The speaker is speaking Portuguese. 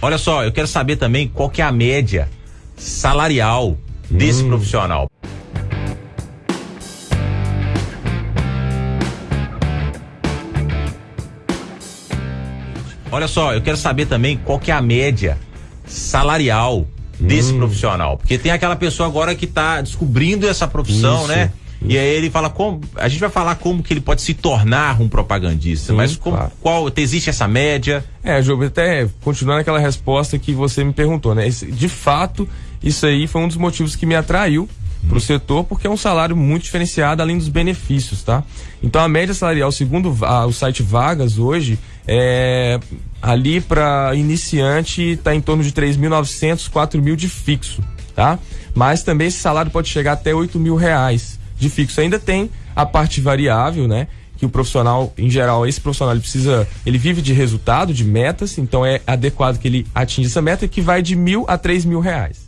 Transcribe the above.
Olha só, eu quero saber também qual que é a média salarial desse Hum. profissional. Olha só, eu quero saber também qual que é a média salarial desse Hum. profissional. Porque tem aquela pessoa agora que está descobrindo essa profissão, Isso, né? E aí ele fala como. A gente vai falar como que ele pode se tornar um propagandista. Sim, mas como, claro. qual. Existe essa média? É, Jogo, até continuando aquela resposta que você me perguntou, né? Esse- de fato, isso aí foi um dos motivos que me atraiu para o setor, porque é um salário muito diferenciado, além dos benefícios, tá? Então a média salarial, segundo va- o site Vagas hoje, é ali para iniciante está em torno de 3.900, 4.000 de fixo, tá? Mas também esse salário pode chegar até 8 mil reais de fixo. Ainda tem a parte variável, né? que o profissional, em geral, esse profissional ele precisa, ele vive de resultado, de metas, então é adequado que ele atinja essa meta que vai de mil a três mil reais.